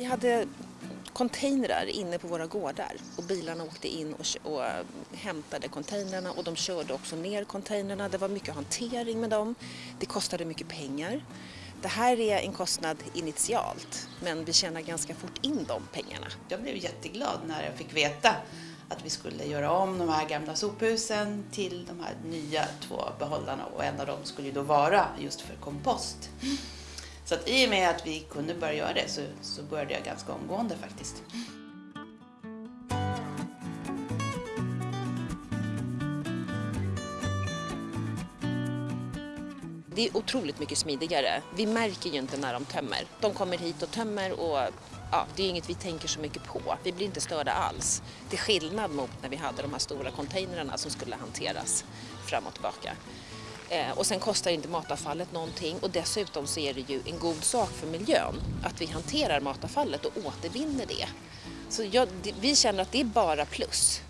Vi hade containrar inne på våra gårdar och bilarna åkte in och, och eh, hämtade containrarna och de körde också ner containrarna. Det var mycket hantering med dem. Det kostade mycket pengar. Det här är en kostnad initialt men vi tjänar ganska fort in de pengarna. Jag blev jätteglad när jag fick veta att vi skulle göra om de här gamla sophusen till de här nya två behållarna och en av dem skulle ju då vara just för kompost. Så att i och med att vi kunde börja göra det så, så började jag ganska omgående faktiskt. Det är otroligt mycket smidigare. Vi märker ju inte när de tömmer. De kommer hit och tömmer och ja, det är inget vi tänker så mycket på. Vi blir inte störda alls. Till skillnad mot när vi hade de här stora containrarna som skulle hanteras fram och tillbaka. Eh, och sen kostar inte matavfallet någonting och dessutom så är det ju en god sak för miljön att vi hanterar matavfallet och återvinner det. Så jag, vi känner att det är bara plus.